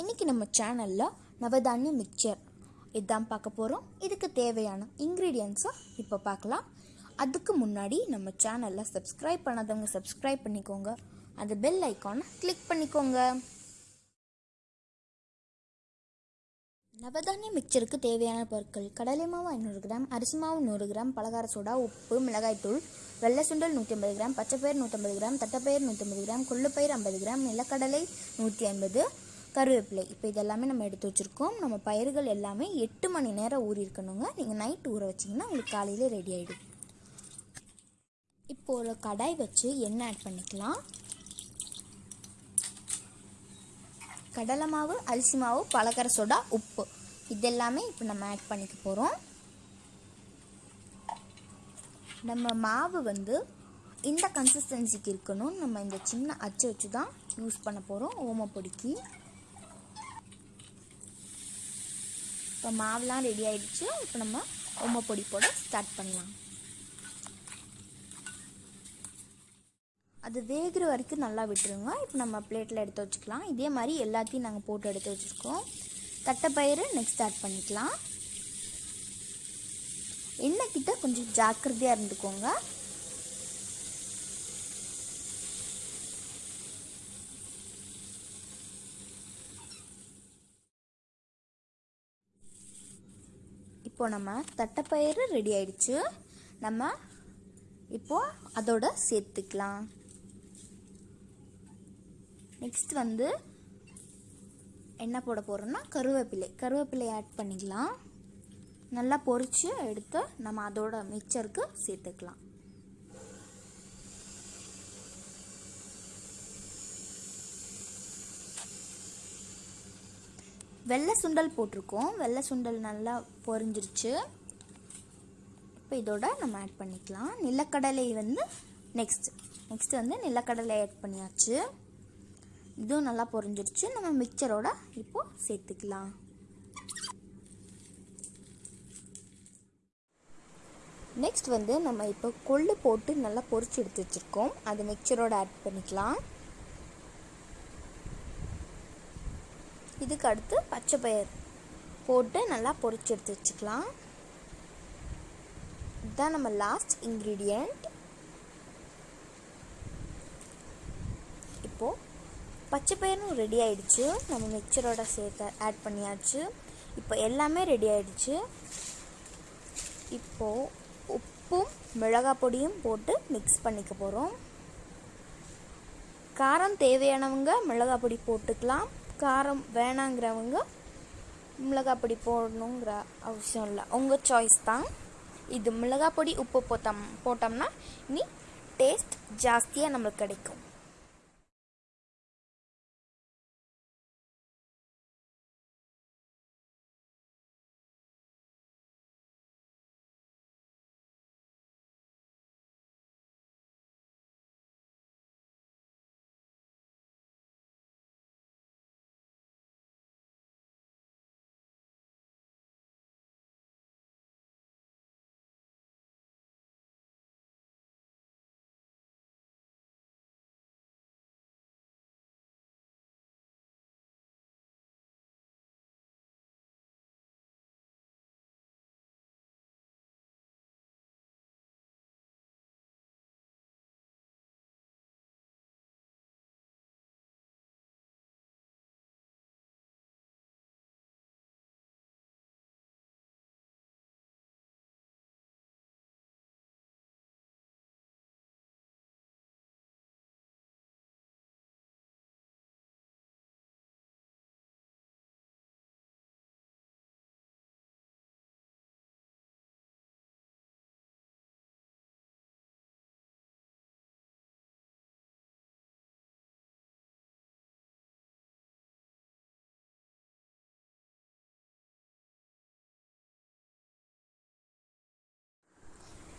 இன்றைக்கி நம்ம சேனலில் நவதானிய மிக்சர் இதுதான் பார்க்க போகிறோம் இதுக்கு தேவையான இன்க்ரீடியன்ஸும் இப்போ பார்க்கலாம். அதுக்கு முன்னாடி நம்ம சேனலில் சப்ஸ்கிரைப் பண்ணாதவங்க சப்ஸ்கிரைப் பண்ணிக்கோங்க. அந்த பெல் ஐக்கானை கிளிக் பண்ணிக்கோங்க. நவதானிய மிக்சருக்கு தேவையான பொருட்கள் கடலை மாவு ஐநூறு கிராம் அரிசி மாவு நூறு கிராம் பலகார சோடா உப்பு மிளகாய்த்தூள் வெள்ளை சுண்டல் நூற்றி ஐம்பது கிராம் பச்சைப்பயிர் நூற்றம்பது கிராம் தட்டைப்பயிர் நூற்றம்பது கிராம் கொள்ளுப்பயிர் ஐம்பது கிராம் நிலக்கடலை நூற்றி ஐம்பது கருவேப்பிலை. இப்போ இதெல்லாமே நம்ம எடுத்து வச்சுருக்கோம். நம்ம பயிர்கள் எல்லாமே எட்டு மணி நேரம் ஊறியிருக்கணுங்க நீங்கள் நைட் ஊற வச்சிங்கன்னா உங்களுக்கு காலையில் ரெடி ஆகிடும் இப்போ ஒரு கடாய் வச்சு எண்ணெய் ஆட் பண்ணிக்கலாம். கடலை மாவு அரிசி மாவு பலக்கரை சோடா உப்பு. இதெல்லாமே இப்போ நம்ம ஆட் பண்ணிக்க போகிறோம் நம்ம மாவு வந்து இந்த கன்சிஸ்டன்சிக்கு இருக்கணும் நம்ம இந்த சின்ன அச்சு வச்சு தான் யூஸ் பண்ண போகிறோம் ஓமப்பொடிக்கு இப்போ மாவுலாம் ரெடி ஆகிடுச்சு இப்போ நம்ம ஓமப்பொடி போட ஸ்டார்ட் பண்ணலாம். அது வேகிற வரைக்கும் நல்லா விட்டுருங்க. இப்போ நம்ம பிளேட்டில் எடுத்து வச்சுக்கலாம். இதே மாதிரி எல்லாத்தையும் நாங்கள் போட்டு எடுத்து வச்சுருக்கோம். தட்டைப்பயிறு நெக்ஸ்ட் ஸ்டார்ட் பண்ணிக்கலாம். எண்ணெய் கிட்ட கொஞ்சம் ஜாக்கிரதையாக இருந்துக்கோங்க. இப்போ நம்ம தட்டைப்பயிறு ரெடி ஆயிடுச்சு. நம்ம இப்போ அதோட சேர்த்துக்கலாம். நெக்ஸ்ட் வந்து என்ன போட போகிறோம்னா கருவேப்பிலை. கருவேப்பிலை ஆட் பண்ணிக்கலாம். நல்லா பொரித்து எடுத்து நம்ம அதோட மிக்சருக்கு சேர்த்துக்கலாம். வெள்ளை சுண்டல் போட்டிருக்கோம். வெள்ளை சுண்டல் நல்லா பொரிஞ்சிருச்சு. இப்போ இதோட நம்ம ஆட் பண்ணிக்கலாம். நிலக்கடலை வந்து நெக்ஸ்ட் நெக்ஸ்ட் வந்து நிலக்கடலை ஆட் பண்ணியாச்சு. இதுவும் நல்லா பொரிஞ்சிருச்சு. நம்ம மிக்சரோட இப்போ சேர்த்துக்கலாம். நெக்ஸ்ட் வந்து நம்ம இப்போ கொள்ளு போட்டு நல்லா பொரிச்சு எடுத்து வச்சுருக்கோம். அது மிக்சரோட ஆட் பண்ணிக்கலாம். இதுக்கு அடுத்து பச்சை பயிர் போட்டு நல்லா பொரிச்சு எடுத்து வச்சுக்கலாம். இதுதான் நம்ம லாஸ்ட் இன்க்ரீடியண்ட் இப்போது பச்சை பயிரும் ரெடி ஆயிடுச்சு. நம்ம மிக்சரோட சேர்த்து ஆட் பண்ணியாச்சு. இப்போ எல்லாமே ரெடி ஆயிடுச்சு. இப்போது உப்பும் மிளகாய் பொடியும் போட்டு மிக்ஸ் பண்ணிக்க போகிறோம் காரம் தேவையானவங்க மிளகாய் பொடி போட்டுக்கலாம். காரம் வேணாங்கிறவங்க மிளகாப்பொடி போடணுங்கிற அவசியம் இல்லை. உங்கள் சாய்ஸ் தான். இது மிளகாய் பொடி உப்பு போட்டோம் போட்டோம்னா இனி டேஸ்ட் ஜாஸ்தியாக நம்மளுக்கு கிடைக்கும்.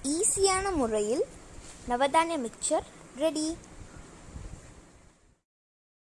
ஈஸியான முறையில் நவதானிய மிக்சர் ரெடி